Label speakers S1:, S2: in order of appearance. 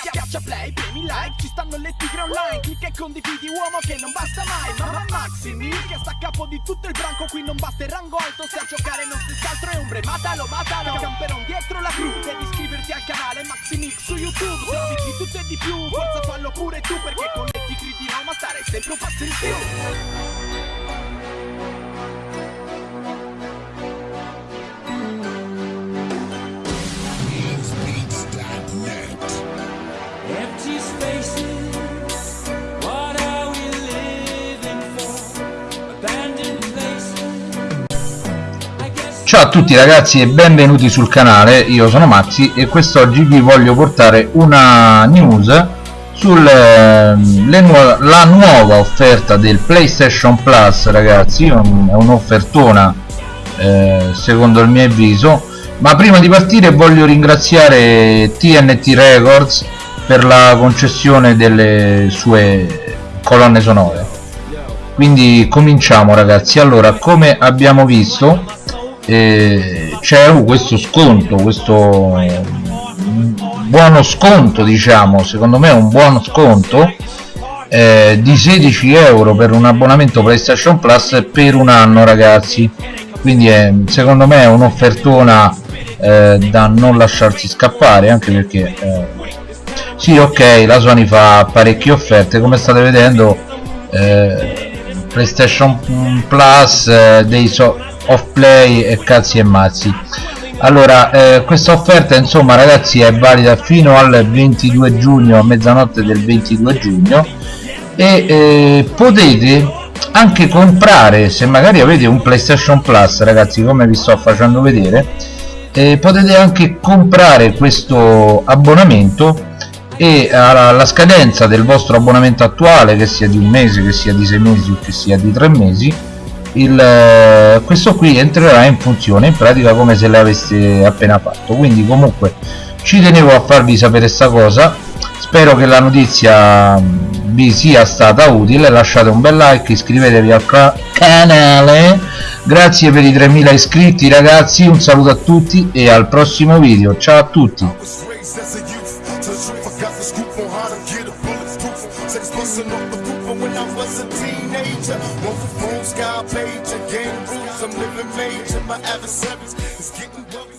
S1: Schiaccia play, premi like, ci stanno le tigre online. Clicca e condividi uomo che non basta mai. Mamma Maximi che sta a capo di tutto il branco Qui non basta il rango alto. Se a giocare non si altro è ombre Matalo, matalo, camperon dietro la cru Devi iscriverti al canale Maximix su YouTube. Se di tutto e di più, forza fallo pure tu Perché con le tigri di Roma stare sempre un passo in più
S2: Ciao a tutti ragazzi e benvenuti sul canale, io sono Maxi e quest'oggi vi voglio portare una news sulla nuova offerta del PlayStation Plus ragazzi, un- è un'offertona eh, secondo il mio avviso. Ma prima di partire voglio ringraziare TNT Records per la concessione delle sue colonne sonore. Quindi cominciamo ragazzi. Allora come abbiamo visto c'è uh, questo sconto questo mm, buono sconto diciamo secondo me è un buono sconto eh, di 16 euro per un abbonamento PlayStation Plus per un anno ragazzi. Quindi è, secondo me è un'offertona eh, da non lasciarsi scappare anche perché eh, sì ok la Sony fa parecchie offerte come state vedendo eh, PlayStation Plus eh, dei so off play e cazzi e mazzi. Allora eh, questa offerta insomma ragazzi è valida fino al 22 giugno a mezzanotte del 22 giugno. E eh, potete anche comprare se magari avete un PlayStation Plus ragazzi come vi sto facendo vedere eh, potete anche comprare questo abbonamento e alla, alla scadenza del vostro abbonamento attuale che sia di un mese che sia di sei mesi o che sia di tre mesi il, eh, questo qui entrerà in funzione in pratica come se l'aveste appena fatto. Quindi comunque ci tenevo a farvi sapere sta cosa. Spero che la notizia mh, vi sia stata utile. Lasciate un bel like iscrivetevi al ca- canale. Grazie per i 3000 iscritti ragazzi. Un saluto a tutti e al prossimo video. Ciao a tutti
S3: Sex busting off the roof when I was a teenager. One for phone, sky page, game rules. I'm living major. My adversaries is getting rough.